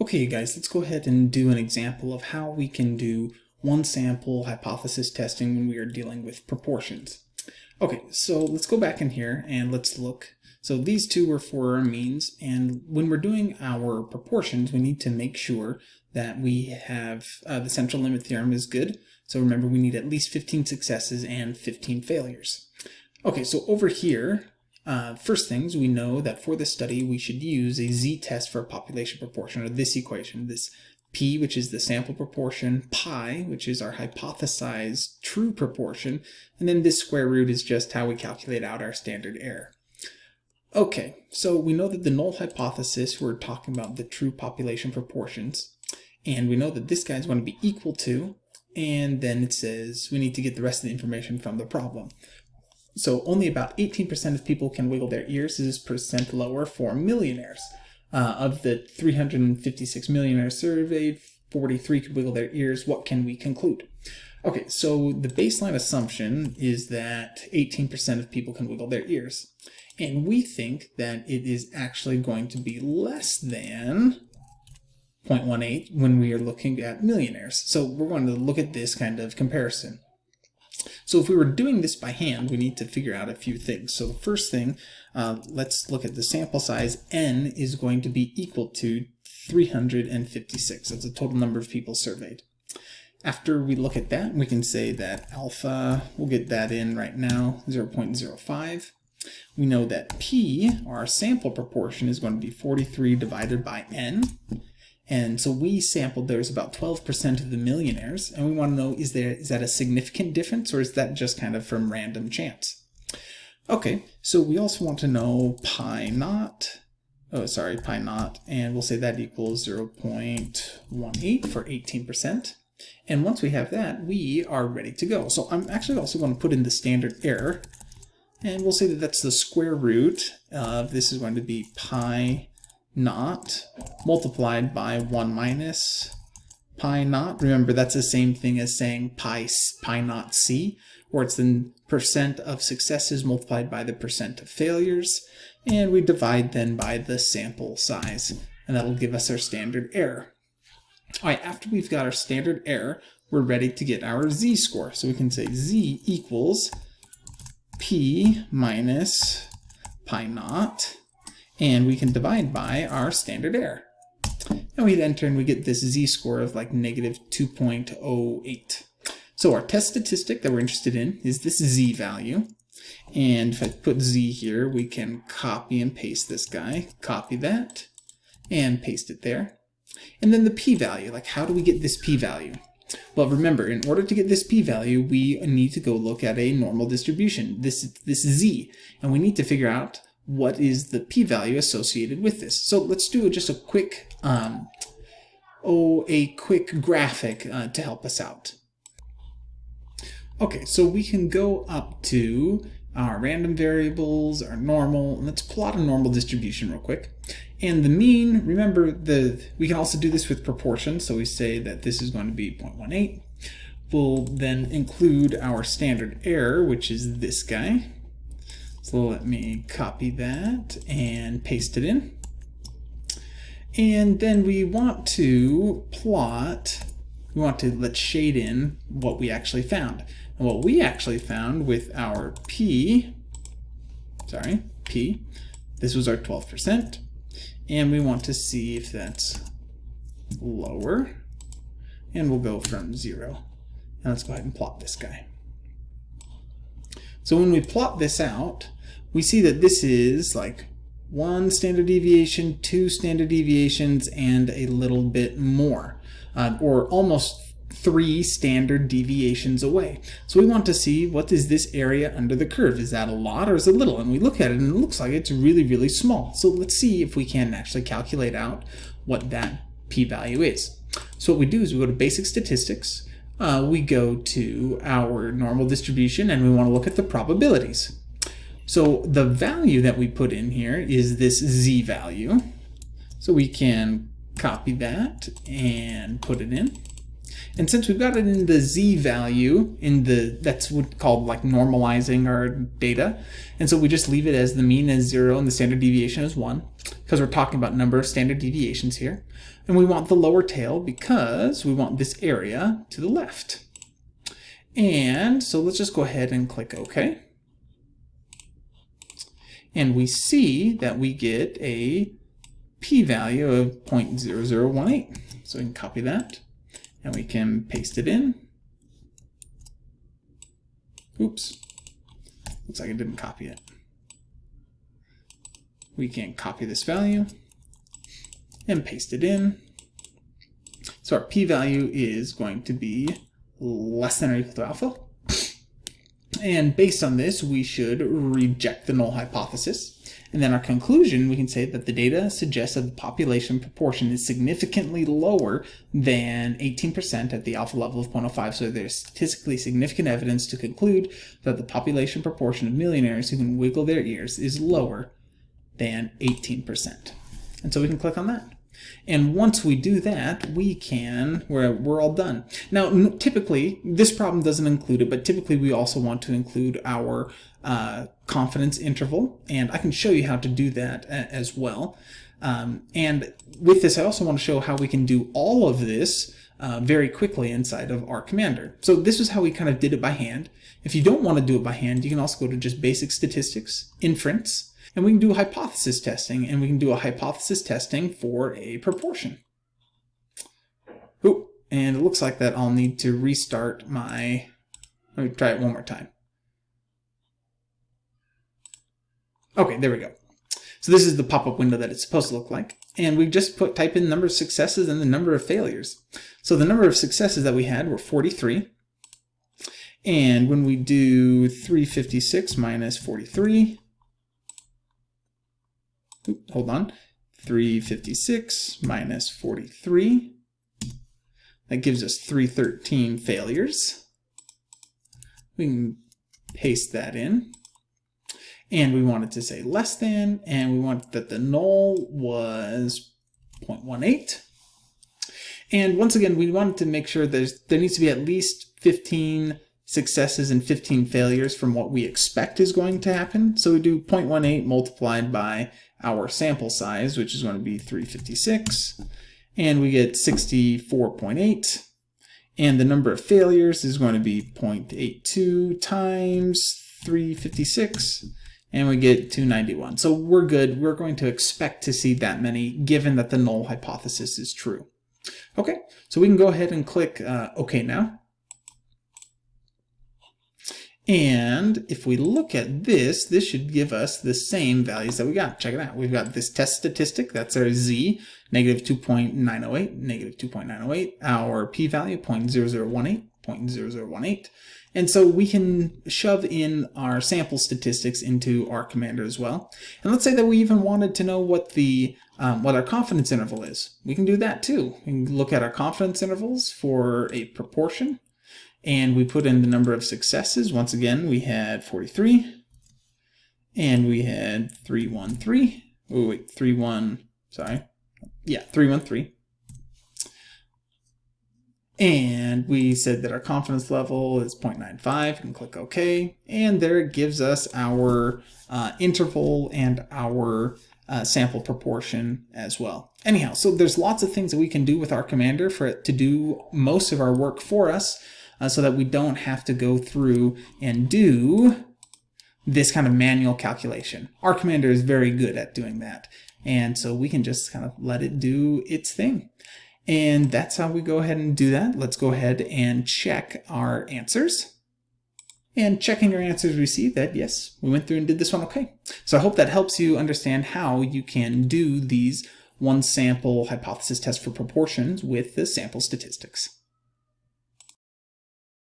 Okay, guys, let's go ahead and do an example of how we can do one sample hypothesis testing when we are dealing with proportions. Okay, so let's go back in here and let's look. So these two are for our means, and when we're doing our proportions, we need to make sure that we have uh, the central limit theorem is good. So remember, we need at least 15 successes and 15 failures. Okay, so over here, uh, first things, we know that for this study, we should use a z-test for a population proportion, or this equation, this p, which is the sample proportion, pi, which is our hypothesized true proportion, and then this square root is just how we calculate out our standard error. Okay, so we know that the null hypothesis, we're talking about the true population proportions, and we know that this guy is going to be equal to, and then it says we need to get the rest of the information from the problem. So only about 18% of people can wiggle their ears. This is percent lower for millionaires. Uh, of the 356 millionaires surveyed, 43 could wiggle their ears. What can we conclude? Okay, so the baseline assumption is that 18% of people can wiggle their ears. And we think that it is actually going to be less than 0.18 when we are looking at millionaires. So we're going to look at this kind of comparison. So if we were doing this by hand, we need to figure out a few things. So the first thing, uh, let's look at the sample size. N is going to be equal to 356. That's the total number of people surveyed. After we look at that, we can say that alpha, we'll get that in right now, 0.05. We know that P, our sample proportion, is going to be 43 divided by N. And so we sampled there's about 12% of the millionaires, and we want to know is there is that a significant difference or is that just kind of from random chance? Okay, so we also want to know pi naught, oh sorry, pi naught, and we'll say that equals 0.18 for 18%. And once we have that, we are ready to go. So I'm actually also going to put in the standard error, and we'll say that that's the square root of this is going to be pi naught multiplied by 1 minus pi naught. Remember, that's the same thing as saying pi, pi naught c, where it's the percent of successes multiplied by the percent of failures. And we divide then by the sample size, and that'll give us our standard error. All right, after we've got our standard error, we're ready to get our z-score. So we can say z equals p minus pi naught and we can divide by our standard error. And we enter and we get this z-score of like negative 2.08. So our test statistic that we're interested in is this z value. And if I put z here, we can copy and paste this guy, copy that, and paste it there. And then the p-value, like how do we get this p-value? Well, remember, in order to get this p-value, we need to go look at a normal distribution, this, this z, and we need to figure out what is the p-value associated with this. So let's do just a quick, um, oh, a quick graphic uh, to help us out. Okay, so we can go up to our random variables, our normal, and let's plot a normal distribution real quick. And the mean, remember, the we can also do this with proportions, so we say that this is going to be 0.18. We'll then include our standard error, which is this guy, so let me copy that and paste it in. And then we want to plot, we want to let's shade in what we actually found. And what we actually found with our P, sorry, P, this was our 12%. And we want to see if that's lower. And we'll go from zero. And let's go ahead and plot this guy. So when we plot this out, we see that this is like one standard deviation, two standard deviations, and a little bit more, uh, or almost three standard deviations away. So we want to see what is this area under the curve. Is that a lot or is it little? And we look at it and it looks like it's really, really small. So let's see if we can actually calculate out what that p-value is. So what we do is we go to basic statistics, uh, we go to our normal distribution and we want to look at the probabilities. So the value that we put in here is this z value. So we can copy that and put it in. And since we've got it in the z value, in the that's what called like normalizing our data, and so we just leave it as the mean is zero and the standard deviation is one, because we're talking about number of standard deviations here. And we want the lower tail because we want this area to the left. And so let's just go ahead and click OK. And we see that we get a p-value of 0.0018. So we can copy that and we can paste it in. Oops. Looks like I didn't copy it. We can copy this value and paste it in. So our p-value is going to be less than or equal to alpha. And based on this, we should reject the null hypothesis. And then our conclusion, we can say that the data suggests that the population proportion is significantly lower than 18% at the alpha level of 0.05. So there's statistically significant evidence to conclude that the population proportion of millionaires who can wiggle their ears is lower than 18%. And so we can click on that. And once we do that, we can, we're, we're all done. Now, typically, this problem doesn't include it, but typically we also want to include our uh, confidence interval, and I can show you how to do that as well. Um, and with this, I also want to show how we can do all of this uh, very quickly inside of R Commander. So this is how we kind of did it by hand. If you don't want to do it by hand, you can also go to just basic statistics, inference, and we can do hypothesis testing, and we can do a hypothesis testing for a proportion. Ooh, and it looks like that I'll need to restart my... Let me try it one more time. Okay, there we go. So this is the pop-up window that it's supposed to look like. And we just put type in the number of successes and the number of failures. So the number of successes that we had were 43. And when we do 356 minus 43, hold on, 356 minus 43. That gives us 313 failures. We can paste that in. And we want it to say less than, and we want that the null was 0.18. And once again, we wanted to make sure there's, there needs to be at least 15 successes and 15 failures from what we expect is going to happen. So we do 0.18 multiplied by our sample size, which is going to be 356, and we get 64.8. And the number of failures is going to be 0.82 times 356, and we get 291. So we're good. We're going to expect to see that many, given that the null hypothesis is true. Okay, so we can go ahead and click uh, OK now. And if we look at this, this should give us the same values that we got. Check it out. We've got this test statistic, that's our z, negative 2.908, negative 2.908, our p-value, 0.0018, 0.0018. And so we can shove in our sample statistics into R Commander as well. And let's say that we even wanted to know what the um, what our confidence interval is. We can do that too. We can look at our confidence intervals for a proportion. And we put in the number of successes. Once again, we had 43. And we had 313. Oh, wait, 31, sorry. Yeah, 313. And we said that our confidence level is 0.95. and click OK. And there it gives us our uh, interval and our uh, sample proportion as well. Anyhow, so there's lots of things that we can do with R Commander for it to do most of our work for us uh, so that we don't have to go through and do this kind of manual calculation. R Commander is very good at doing that. And so we can just kind of let it do its thing. And that's how we go ahead and do that. Let's go ahead and check our answers. And checking your answers, we see that, yes, we went through and did this one okay. So I hope that helps you understand how you can do these one sample hypothesis tests for proportions with the sample statistics.